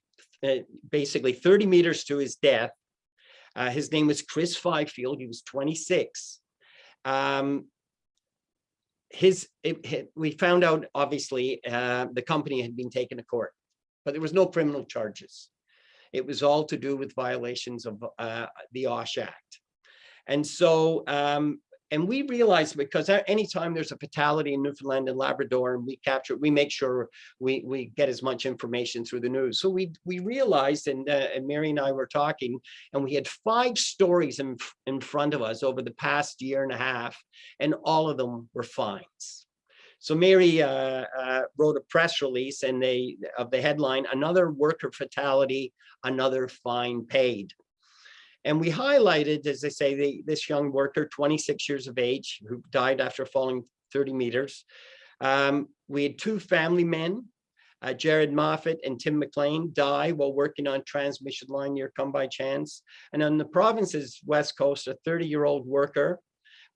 uh, basically 30 meters to his death. Uh, his name was Chris Fifield. He was 26. Um, his it, it- we found out obviously the company had been taken to court, but there was no criminal charges. It was all to do with violations of uh, the OSH Act. And so, um, and we realized because anytime there's a fatality in Newfoundland and Labrador and we capture, it, we make sure we, we get as much information through the news. So we, we realized, and, uh, and Mary and I were talking, and we had five stories in, in front of us over the past year and a half, and all of them were fines. So Mary uh, uh, wrote a press release and they, of the headline, another worker fatality, another fine paid. And we highlighted, as I say, the, this young worker, 26 years of age, who died after falling 30 meters. Um, we had two family men, uh, Jared Moffat and Tim McLean, die while working on transmission line near Come By Chance. And on the province's west coast, a 30-year-old worker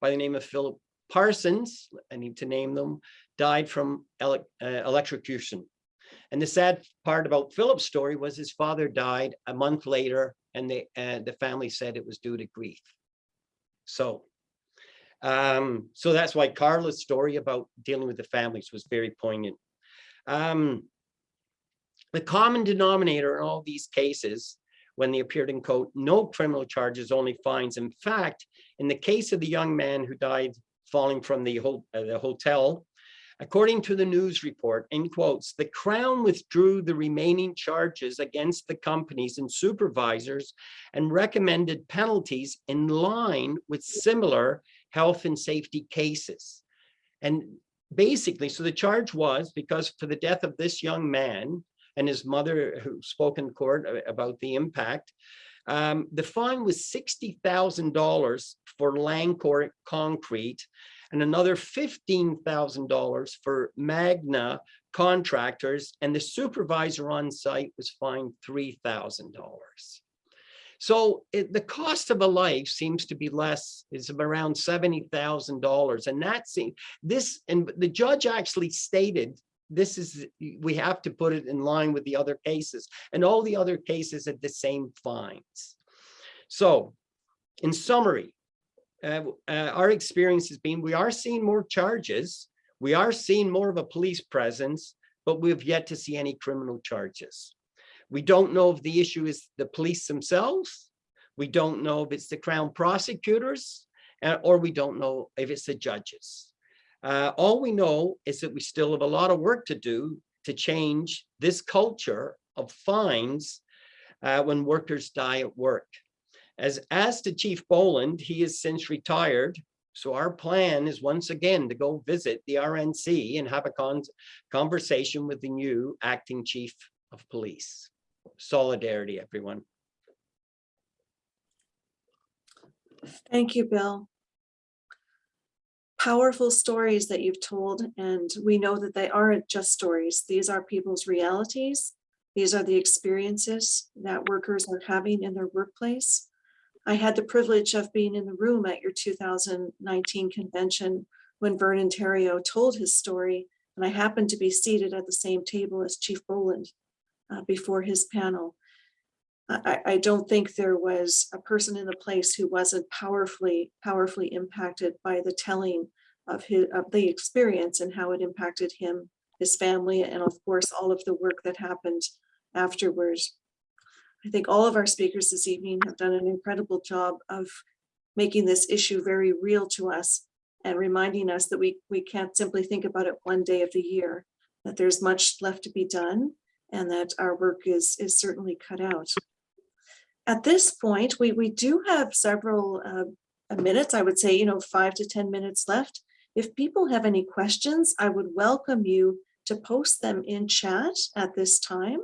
by the name of Philip Parsons, I need to name them, died from ele- uh, electrocution. And the sad part about Philip's story was his father died a month later and the, uh, the family said it was due to grief. So, um, so that's why Carla's story about dealing with the families was very poignant. Um, the common denominator in all these cases, when they appeared in court, no criminal charges, only fines. In fact, in the case of the young man who died falling from the, ho- uh, the hotel, according to the news report, in quotes, the Crown withdrew the remaining charges against the companies and supervisors and recommended penalties in line with similar health and safety cases. And basically, so the charge was because for the death of this young man and his mother who spoke in court about the impact, um, the fine was sixty thousand dollars for Langcourt Concrete and another fifteen thousand dollars for Magna contractors, and the supervisor on site was fined three thousand dollars. So it, the cost of a life seems to be less, is around seventy thousand dollars, and that's this. And the judge actually stated this is we have to put it in line with the other cases, and all the other cases had the same fines. So, in summary, uh, uh, our experience has been we are seeing more charges. We are seeing more of a police presence, but we've yet to see any criminal charges. We don't know if the issue is the police themselves. We don't know if it's the Crown prosecutors, uh, or we don't know if it's the judges. Uh, all we know is that we still have a lot of work to do to change this culture of fines uh, when workers die at work. As, as to Chief Boland, he has since retired. So our plan is once again to go visit the RNC and have a con conversation with the new acting chief of police. Solidarity, everyone. Thank you, Bill. Powerful stories that you've told, and we know that they aren't just stories. These are people's realities. These are the experiences that workers are having in their workplace. I had the privilege of being in the room at your 2019 convention when Vernon Theriault told his story, and I happened to be seated at the same table as Chief Boland uh, before his panel. I, I don't think there was a person in the place who wasn't powerfully, powerfully impacted by the telling of his, of the experience and how it impacted him, his family, and of course, all of the work that happened afterwards. I think all of our speakers this evening have done an incredible job of making this issue very real to us and reminding us that we, we can't simply think about it one day of the year, that there's much left to be done and that our work is, is certainly cut out. At this point, we, we do have several uh, minutes, I would say, you know, five to 10 minutes left. If people have any questions, I would welcome you to post them in chat at this time.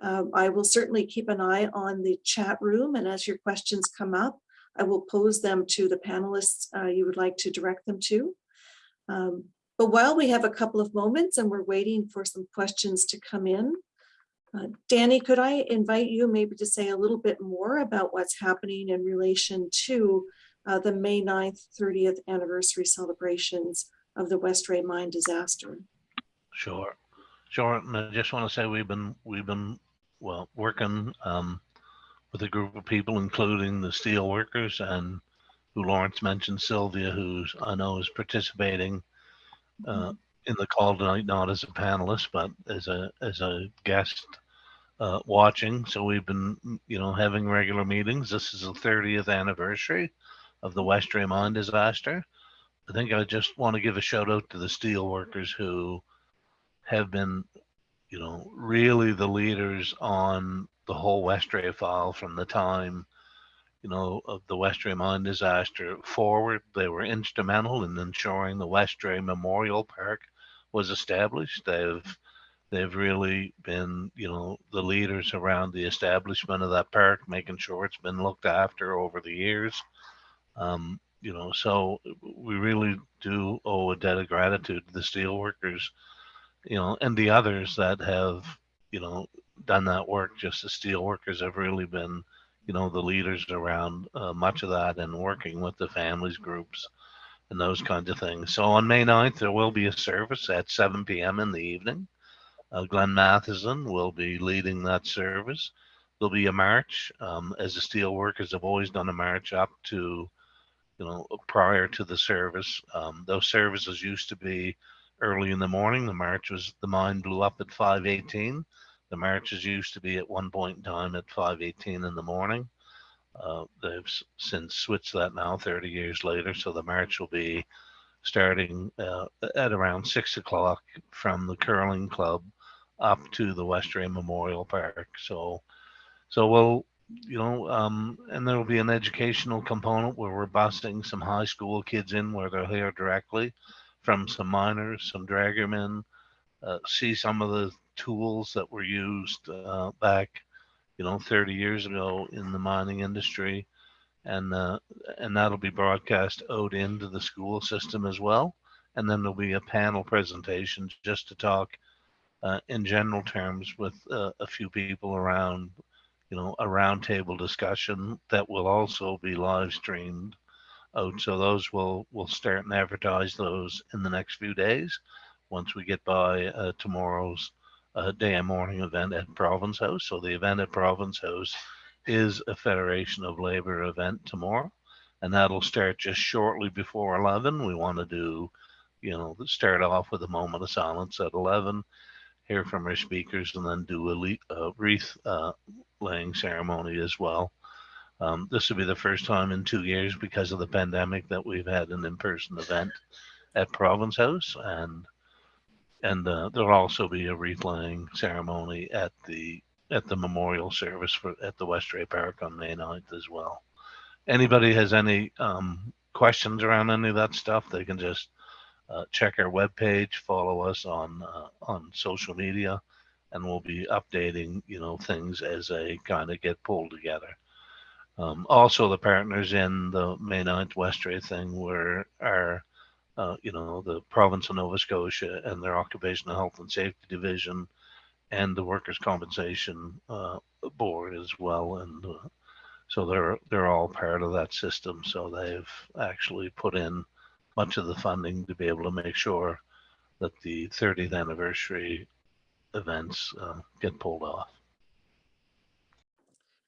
Um, I will certainly keep an eye on the chat room and as your questions come up, I will pose them to the panelists uh, you would like to direct them to. Um, but while we have a couple of moments and we're waiting for some questions to come in, uh, Danny, could I invite you maybe to say a little bit more about what's happening in relation to uh, the May 9th, 30th anniversary celebrations of the Westray mine disaster? Sure, sure. And I just want to say we've been we've been well working um, with a group of people, including the steel workers and who Lawrence mentioned, Sylvia, who's I know is participating uh, in the call tonight, not as a panelist, but as a as a guest uh, watching. So we've been, you know, having regular meetings. This is the 30th anniversary of the Westray mine disaster. I think I just want to give a shout out to the steel workers who have been, you know, really the leaders on the whole Westray file from the time, you know, of the Westray mine disaster forward. They were instrumental in ensuring the Westray Memorial Park was established. They've they've really been, you know, the leaders around the establishment of that park, making sure it's been looked after over the years. Um, you know, so we really do owe a debt of gratitude to the steelworkers, you know, and the others that have, you know, done that work. Just the steelworkers have really been, you know, the leaders around uh, much of that and working with the families groups and those kinds of things. So on May 9th, there will be a service at 7 p.m. in the evening. Uh, Glenn Matheson will be leading that service. There'll be a march, um, as the steelworkers have always done a march up to, you know, prior to the service. Um, those services used to be early in the morning. The march was, the mine blew up at 518. The marches used to be at one point in time at 518 in the morning. Uh, they've since switched that now 30 years later. So the march will be starting uh, at around six o'clock from the curling club up to the Westray Memorial Park. So, so we'll, you know, um, and there will be an educational component where we're busing some high school kids in where they'll hear directly from some miners, some draggermen, uh, see some of the tools that were used uh, back, you know, 30 years ago in the mining industry. And, uh, and that'll be broadcast out into the school system as well. And then there'll be a panel presentation just to talk uh, in general terms with uh, a few people around, you know, a roundtable discussion that will also be live streamed out. So those will will start and advertise those in the next few days once we get by uh, tomorrow's uh, day and mourning event at Province House. So the event at Province House is a Federation of Labor event tomorrow, and that'll start just shortly before 11. We want to do you know, start off with a moment of silence at 11, hear from our speakers, and then do a le- a wreath uh, laying ceremony as well. Um, this will be the first time in two years because of the pandemic that we've had an in-person event at Province House, and and uh, there'll also be a wreath laying ceremony at the at the memorial service for at the Westray Park on May 9th as well. Anybody has any um, questions around any of that stuff, they can just uh, check our webpage, follow us on uh, on social media, and we'll be updating you know things as they kind of get pulled together. Um, also, the partners in the May 9th Westray thing were our uh, you know, the province of Nova Scotia and their occupational health and safety division and the workers' compensation uh, board as well. And uh, so they're they're all part of that system. So they've actually put in much of the funding to be able to make sure that the 30th anniversary events uh, get pulled off.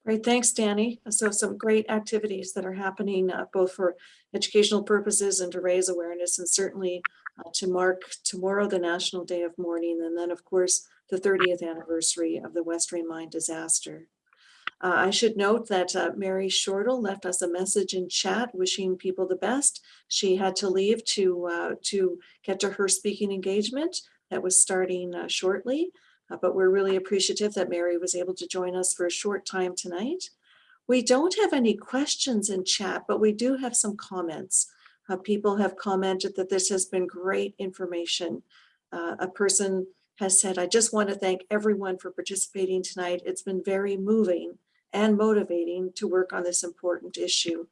Great, thanks, Danny. So some great activities that are happening uh, both for educational purposes and to raise awareness and certainly uh, to mark tomorrow, the National Day of Mourning, and then of course, the 30th anniversary of the Westray Mine disaster. Uh, I should note that uh, Mary Shortall left us a message in chat wishing people the best. She had to leave to, uh, to get to her speaking engagement that was starting uh, shortly. Uh, but we're really appreciative that Mary was able to join us for a short time tonight. We don't have any questions in chat, but we do have some comments. Uh, people have commented that this has been great information. Uh, a person has said, I just want to thank everyone for participating tonight. It's been very moving and motivating to work on this important issue.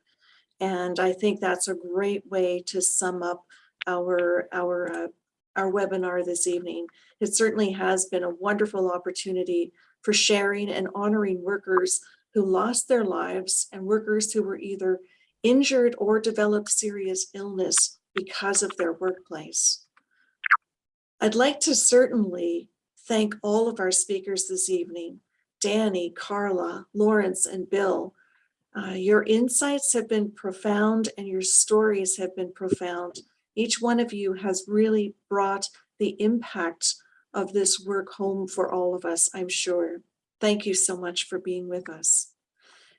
And I think that's a great way to sum up our, our uh, our webinar this evening. It certainly has been a wonderful opportunity for sharing and honoring workers who lost their lives and workers who were either injured or developed serious illness because of their workplace. I'd like to certainly thank all of our speakers this evening, Danny, Carla, Lawrence, and Bill. Uh, your insights have been profound and your stories have been profound. Each one of you has really brought the impact of this work home for all of us, I'm sure. Thank you so much for being with us.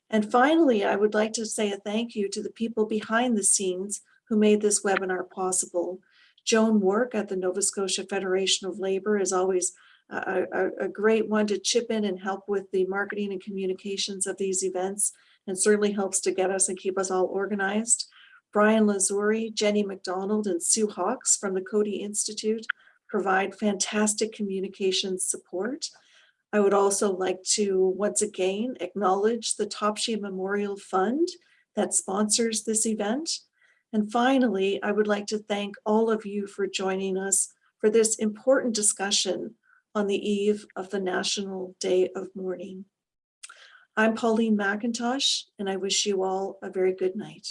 And finally, I would like to say a thank you to the people behind the scenes who made this webinar possible. Joan Work at the Nova Scotia Federation of Labor is always a, a, a great one to chip in and help with the marketing and communications of these events and certainly helps to get us and keep us all organized. Brian Lazuri, Jenny McDonald, and Sue Hawks from the Coady Institute provide fantastic communication support. I would also like to once again acknowledge the Topshee Memorial Fund that sponsors this event. And finally, I would like to thank all of you for joining us for this important discussion on the eve of the National Day of Mourning. I'm Pauline McIntosh, and I wish you all a very good night.